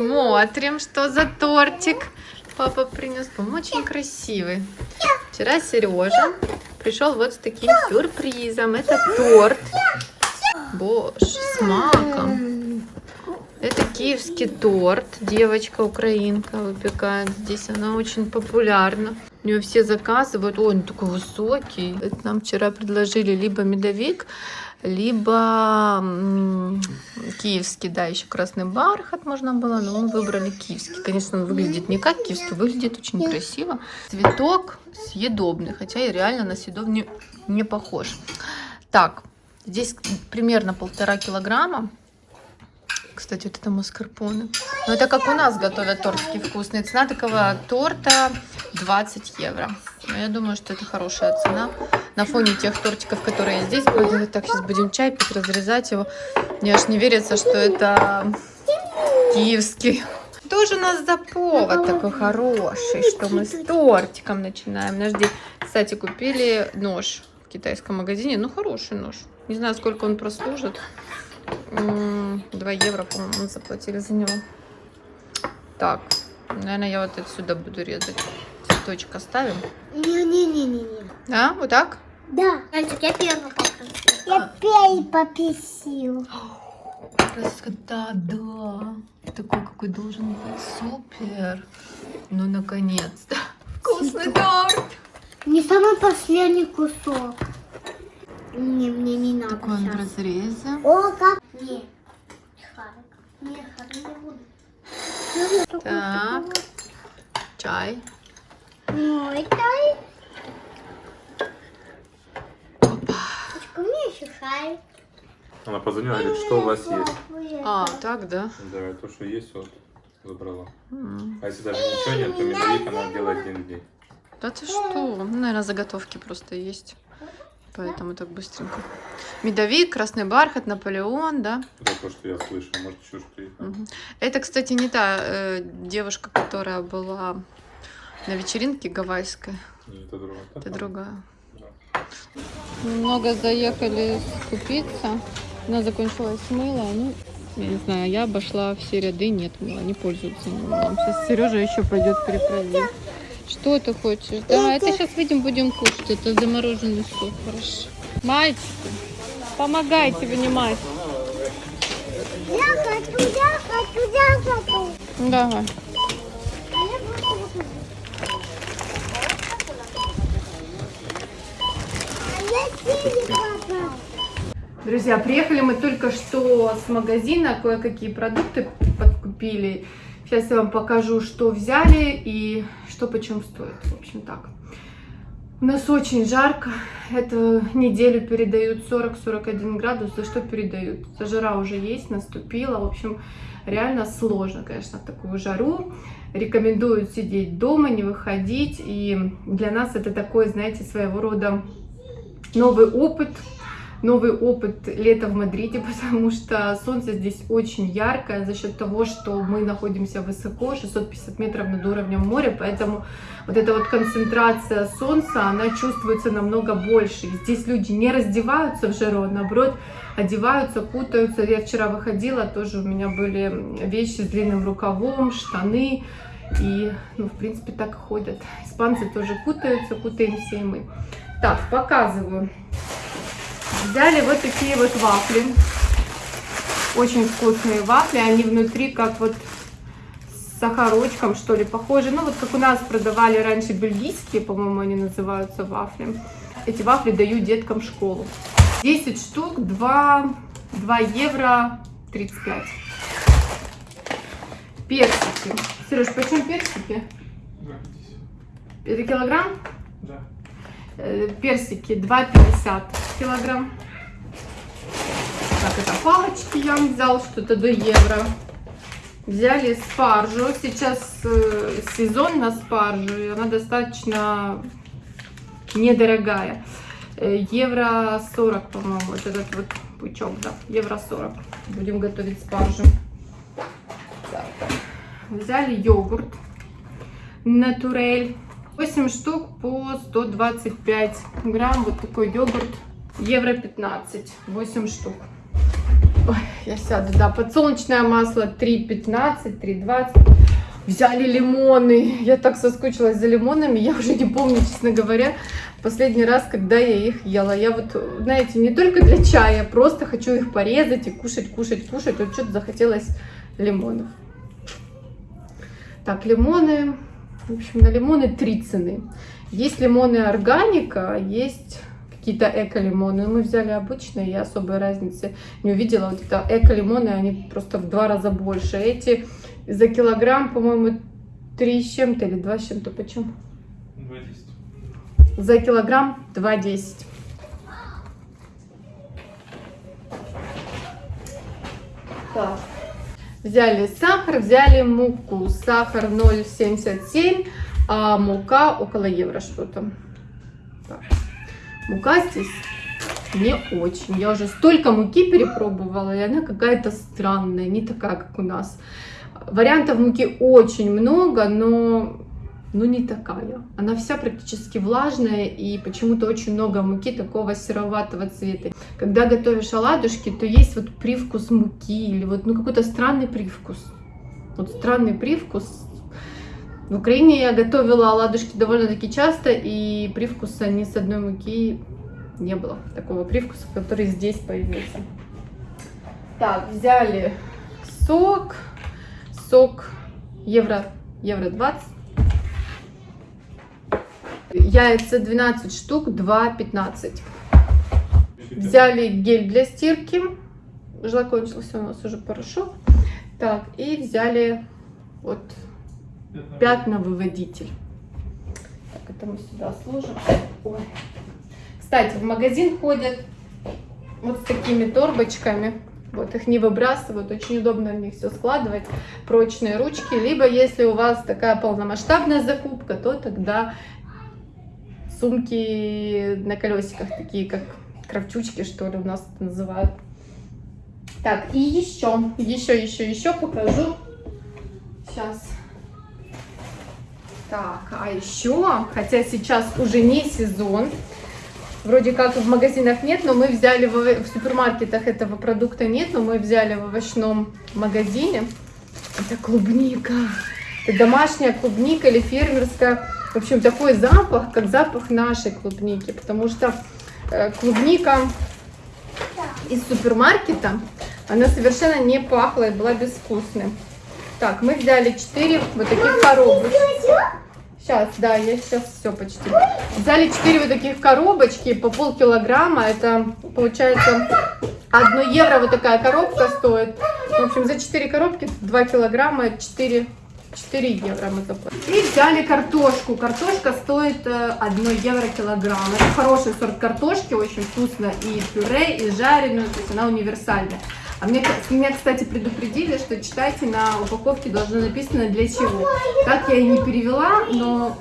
Смотрим, что за тортик папа принес. По-моему, очень красивый. Вчера Сережа пришел вот с таким сюрпризом. Это торт. Боже, с маком. Это киевский торт. Девочка украинка выпекает. Здесь она очень популярна. У нее все заказывают. Ой, он такой высокий. Это нам вчера предложили либо медовик, либо киевский, да, еще красный бархат можно было, но мы выбрали киевский. Конечно, он выглядит не как киевский, выглядит очень красиво. Цветок съедобный, хотя и реально на съедобный не похож. Так, здесь примерно полтора килограмма. Кстати, вот это маскарпоне. Но это как у нас готовят тортики вкусные. Цена такого торта 20 евро. Но я думаю, что это хорошая цена. На фоне тех тортиков, которые здесь будут. Так, сейчас будем чай пить, разрезать его. Мне аж не верится, что это киевский. Тоже у нас за повод такой хороший, что мы с тортиком начинаем. Подожди. Кстати, купили нож в китайском магазине. Ну, хороший нож. Не знаю, сколько он прослужит. 2 евро, по-моему, мы заплатили за него. Так, наверное, я вот отсюда буду резать. Цветочек оставим. Не-не-не-не-не. Да, вот так? Да. Мальчик, я первый покажу. Я первый пописил. Красота, да. Такой, какой должен быть. Супер. Ну, наконец-то. Вкусный торт. Не самый последний кусок. Не, мне не надо Такой он в разрезе. О, как? Не. Харик. Не, Харик не буду. Так. Чай. Мой тай. Почему мне еще Харик? Она позвонила, говорит, что у вас есть. А, так, да? Да, то, что есть, вот, забрала. М. А если даже ничего нет, то медовик она делает один день. Да ты что? Ну, наверное, заготовки просто есть. Поэтому так быстренько. Медовик, красный бархат, Наполеон, да? Это то, что я слышал, может, чушь. Мгм. Это, кстати, не та э, девушка, которая была на вечеринке гавайской. И это другое. Это другая. Да. Немного заехали скупиться. У нас закончилось мыло. Ну, я не знаю, я обошла все ряды, нет мыла, не пользуются мылом. Сейчас Сережа еще пойдет перепроверить. Что ты хочешь? Да, это сейчас выйдем, будем кушать. Это замороженный суп, хорошо. Мальчики, помогайте вынимать. Я хочу, я хочу, я хочу. Давай. Друзья, приехали мы только что с магазина, кое-какие продукты подкупили. Сейчас я вам покажу, что взяли и что почем стоит. В общем, так. У нас очень жарко. Эту неделю передают 40-41 градус. За что передают? За жара уже есть, наступила. В общем, реально сложно, конечно, в такую жару. Рекомендуют сидеть дома, не выходить. И для нас это такой, знаете, своего рода новый опыт новый опыт лета в Мадриде, потому что солнце здесь очень яркое за счет того, что мы находимся высоко, 650 метров над уровнем моря, поэтому вот эта вот концентрация солнца, она чувствуется намного больше. И здесь люди не раздеваются в жару, а наоборот одеваются, кутаются. Я вчера выходила, тоже у меня были вещи с длинным рукавом, штаны, и, ну, в принципе, так и ходят. Испанцы тоже кутаются, кутаемся и мы. Так, показываю. Взяли вот такие вот вафли. Очень вкусные вафли. Они внутри как вот с сахарочком, что ли, похожи. Ну, вот как у нас продавали раньше бельгийские, по-моему, они называются вафли. Эти вафли даю деткам в школу. 10 штук, 2, 2 евро 35. Персики. Сереж, почем персики? Это килограмм? Да. Э, персики 2,50 килограмм. Так, это палочки я взял, что-то до евро. Взяли спаржу. Сейчас э, сезон на спаржу, и она достаточно недорогая. Э, евро 40, по-моему, вот этот вот пучок, да, евро 40. Будем готовить спаржу. Взяли йогурт Натурель. 8 штук по 125 грамм. Вот такой йогурт. Евро 15. 8 штук. Ой, я сяду, да, подсолнечное масло 3,15, 3,20. Взяли лимоны. Я так соскучилась за лимонами. Я уже не помню, честно говоря, последний раз, когда я их ела. Я вот, знаете, не только для чая, просто хочу их порезать и кушать, кушать, кушать. Вот что-то захотелось лимонов. Так, лимоны. В общем, на лимоны три цены. Есть лимоны органика, есть какие-то эко-лимоны. Мы взяли обычные, я особой разницы не увидела. Вот это эко-лимоны, они просто в два раза больше. Эти за килограмм, по-моему, 3 с чем-то или 2 с чем-то. Почем? 2,10. За килограмм 2,10. Взяли сахар, взяли муку. Сахар 0,77, а мука около евро что-то. Мука здесь не очень. Я уже столько муки перепробовала, и она какая-то странная, не такая, как у нас. Вариантов муки очень много, но ну не такая. Она вся практически влажная и почему-то очень много муки такого сероватого цвета. Когда готовишь оладушки, то есть вот привкус муки или вот ну какой-то странный привкус. Вот странный привкус. В Украине я готовила оладушки довольно-таки часто, и привкуса ни с одной муки не было. Такого привкуса, который здесь появился. Так, взяли сок. Сок евро, евро 20. Яйца 12 штук, 2,15. Взяли гель для стирки. Закончился у нас уже порошок. Так, и взяли вот пятновыводитель. Так, это мы сюда сложим. Ой. Кстати, в магазин ходят вот с такими торбочками. Вот их не выбрасывают, очень удобно в них все складывать, прочные ручки. Либо если у вас такая полномасштабная закупка, то тогда сумки на колесиках, такие как кравчучки, что ли, у нас это называют. Так, и еще, еще, еще, еще покажу. Сейчас. Так, а еще, хотя сейчас уже не сезон, вроде как в магазинах нет, но мы взяли в, в супермаркетах этого продукта нет, но мы взяли в овощном магазине. Это клубника. Это домашняя клубника или фермерская. В общем, такой запах, как запах нашей клубники, потому что э, клубника из супермаркета, она совершенно не пахла и была безвкусной. Так, мы взяли 4 вот таких коробочки. Сейчас, да, я сейчас все почти. Взяли 4 вот таких коробочки по полкилограмма. Это получается 1 евро вот такая коробка стоит. В общем, за 4 коробки 2 килограмма 4 4 евро мы заплатили. И взяли картошку. Картошка стоит 1 евро килограмм. Это хороший сорт картошки, очень вкусно. И пюре, и жареную, то есть она универсальная. А мне, меня, кстати, предупредили, что читайте на упаковке должно написано для чего. Так я и не перевела, но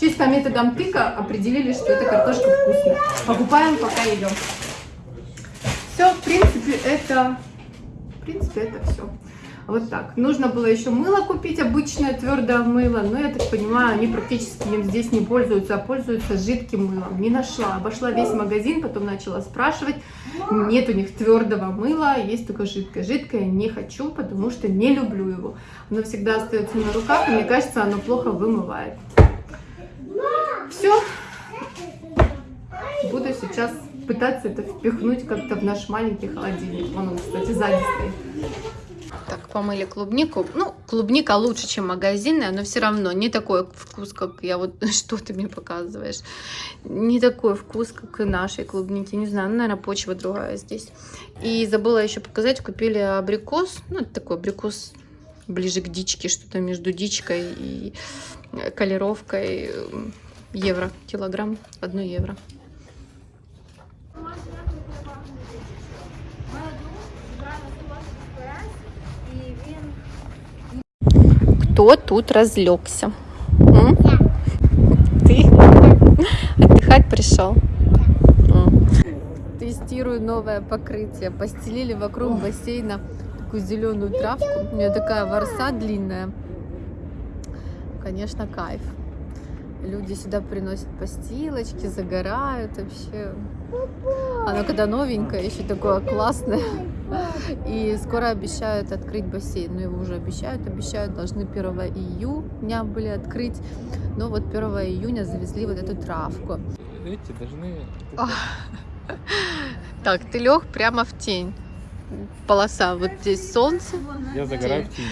чисто методом тыка определили, что эта картошка вкусная. Покупаем, пока идем. Все, в принципе, это... В принципе, это все. Вот так. Нужно было еще мыло купить, обычное твердое мыло, но я так понимаю, они практически им здесь не пользуются, а пользуются жидким мылом. Не нашла. Обошла весь магазин, потом начала спрашивать. Нет у них твердого мыла, есть только жидкое. Жидкое не хочу, потому что не люблю его. Оно всегда остается на руках, и мне кажется, оно плохо вымывает. Все. Буду сейчас пытаться это впихнуть как-то в наш маленький холодильник. Вон он, кстати, сзади стоит. Помыли клубнику. Ну, клубника лучше, чем магазинная, но все равно не такой вкус, как я вот... Что ты мне показываешь? Не такой вкус, как и нашей клубники. Не знаю, ну, наверное, почва другая здесь. И забыла еще показать, купили абрикос. Ну, это такой абрикос ближе к дичке, что-то между дичкой и колеровкой. Евро, килограмм, 1 евро. Кто тут разлегся? М? Ты? Отдыхать пришел? М. Тестирую новое покрытие. Постелили вокруг бассейна такую зеленую травку. У нее такая ворса длинная. Конечно, кайф. Люди сюда приносят постилочки, загорают вообще. Оно когда новенькое, еще такое классное. И скоро обещают открыть бассейн. Ну, его уже обещают, обещают, должны 1 июня были открыть. Но вот 1 июня завезли вот эту травку. Эти должны... Так, ты лег прямо в тень. Полоса, вот здесь солнце. Я загораю в тени.